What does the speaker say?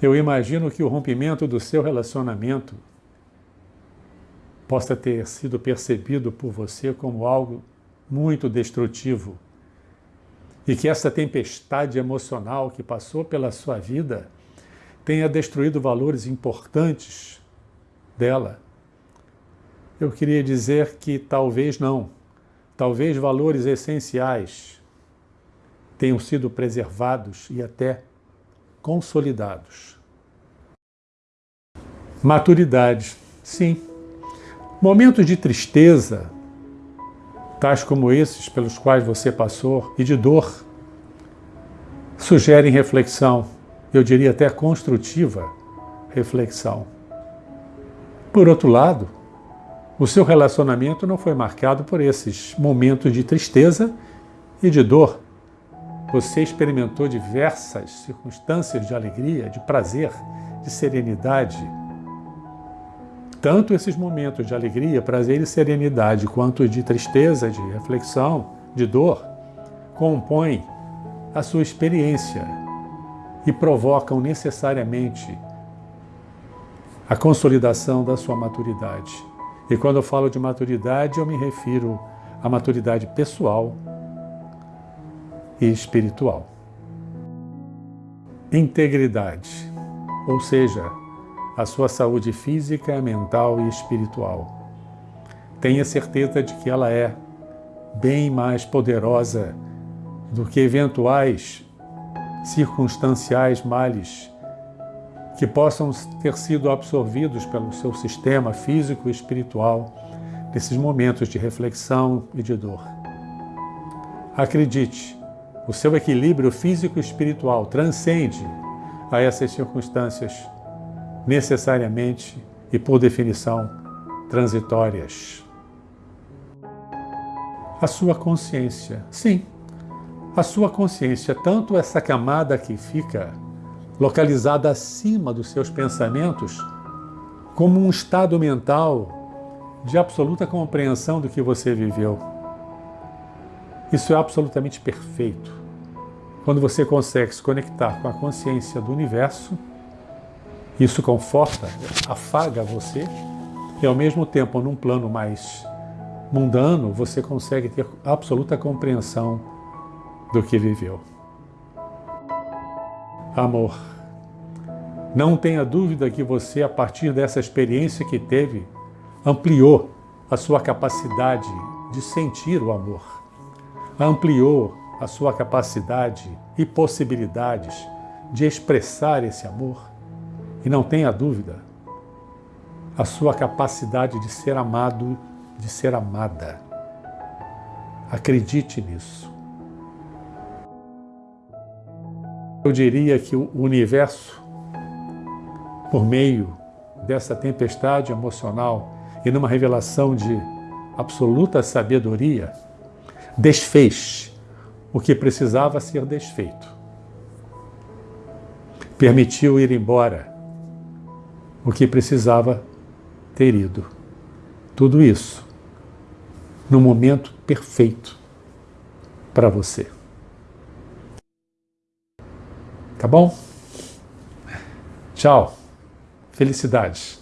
Eu imagino que o rompimento do seu relacionamento possa ter sido percebido por você como algo muito destrutivo e que essa tempestade emocional que passou pela sua vida tenha destruído valores importantes dela. Eu queria dizer que talvez não, talvez valores essenciais tenham sido preservados e até consolidados. Maturidade, sim. Momentos de tristeza, tais como esses pelos quais você passou, e de dor, sugerem reflexão, eu diria até construtiva reflexão. Por outro lado, o seu relacionamento não foi marcado por esses momentos de tristeza e de dor. Você experimentou diversas circunstâncias de alegria, de prazer, de serenidade. Tanto esses momentos de alegria, prazer e serenidade, quanto de tristeza, de reflexão, de dor, compõem a sua experiência e provocam necessariamente a consolidação da sua maturidade. E quando eu falo de maturidade, eu me refiro à maturidade pessoal e espiritual. Integridade, ou seja, a sua saúde física, mental e espiritual. Tenha certeza de que ela é bem mais poderosa do que eventuais circunstanciais males que possam ter sido absorvidos pelo seu sistema físico e espiritual nesses momentos de reflexão e de dor. Acredite, o seu equilíbrio físico e espiritual transcende a essas circunstâncias necessariamente e por definição transitórias. A sua consciência, sim, a sua consciência, tanto essa camada que fica localizada acima dos seus pensamentos, como um estado mental de absoluta compreensão do que você viveu. Isso é absolutamente perfeito. Quando você consegue se conectar com a consciência do universo, isso conforta, afaga você, e ao mesmo tempo, num plano mais mundano, você consegue ter absoluta compreensão do que viveu. Amor. Não tenha dúvida que você, a partir dessa experiência que teve, ampliou a sua capacidade de sentir o amor, ampliou a sua capacidade e possibilidades de expressar esse amor. E não tenha dúvida, a sua capacidade de ser amado, de ser amada. Acredite nisso. Eu diria que o universo por meio dessa tempestade emocional e numa revelação de absoluta sabedoria, desfez o que precisava ser desfeito. Permitiu ir embora o que precisava ter ido. Tudo isso no momento perfeito para você. Tá bom? Tchau. Felicidades.